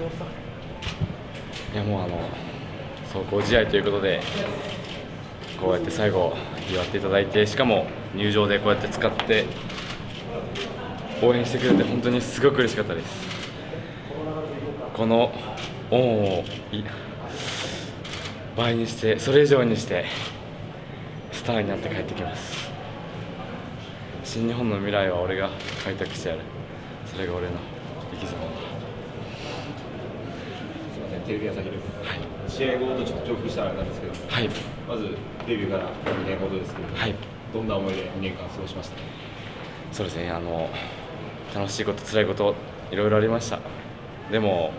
いやもうあの走行試合ということでこうやって最後祝っていただいてしかも入場でこうやって使って応援してくれて本当にすごく嬉しかったです。この恩を倍にしてそれ以上にしてスターになって帰ってきます。新日本の未来は俺が開拓してやる。それが俺の生き様だ、テレビ朝日です。試合後とちょっと重複したらあれなんですけど、はい。まずデビューから2年ほどですけど、はいどんな思いで2年間過ごしましたか？そうですね。あの楽しいこと辛いこといろいろありました。でも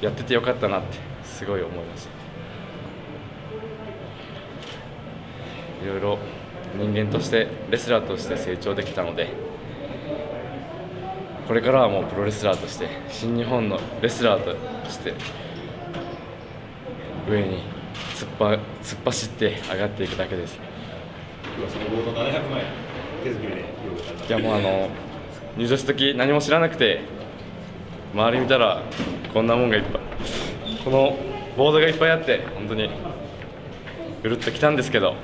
やっててよかったなってすごい思いました。いろいろ人間としてレスラーとして成長できたのでこれからはもうプロレスラーとして新日本のレスラーとして上に突っ張突っ走って上がっていくだけです今日はその冒頭700万円手作りで用意された。いやもうあの入場した時何も知らなくて周り見たらこんなもんがいっぱいこのボードがいっぱいあって本当にうるっときたんですけど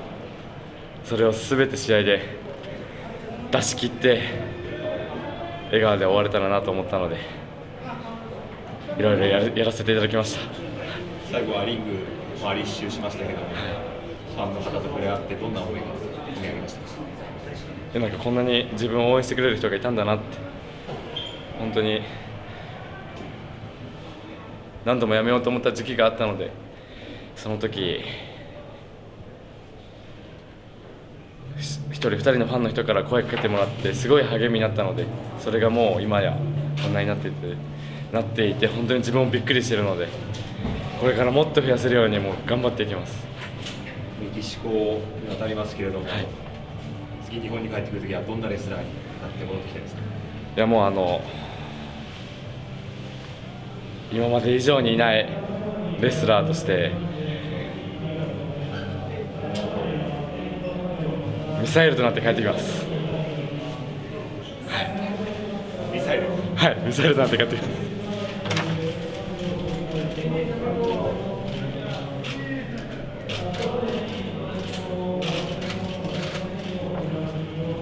それを全て試合で出し切って笑顔で終われたらなと思ったのでいろいろやらやらせていただきました。最後はリング周り一周しましたけど、ファンの方と触れ合ってどんな思いが込み上げました？なんかこんなに自分を応援してくれる人がいたんだなって本当に何度もやめようと思った時期があったのでその時人二人のファンの人から声かけてもらってすごい励みになったのでそれがもう今やこんなになっていてなっていて本当に自分もびっくりしているのでこれからもっと増やせるようにもう頑張っていきます。メキシコに渡りますけれども、はい次日本に帰ってくるときはどんなレスラーになって戻ってきたいですか？いやもうあの今まで以上にいないレスラーとしてミサイルとなって帰ってきますミサイル。はいミサイルとなって帰ってきます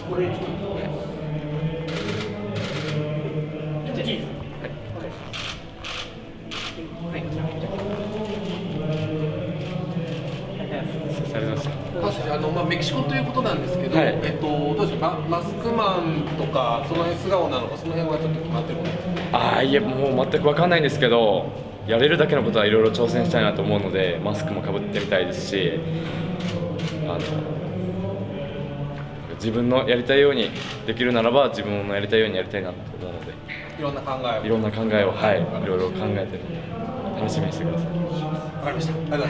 これがとうございましたあのまあ、メキシコということなんですけど、はいえっと、どうでしょうか、マスクマンとか、その辺素顔なのか、その辺はちょっと決まってるああいえもう全く分かんないんですけどやれるだけのことはいろいろ挑戦したいなと思うのでマスクもかぶってみたいですしあの自分のやりたいようにできるならば自分のやりたいようにやりたいなと思うのでいろんな考えを。いろんな考えをはいいろいろ考えて楽しみにしてください。わかりました。ありがとう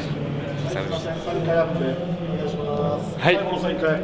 ございました。さよなら3回アップお願いします。はい最後の3回。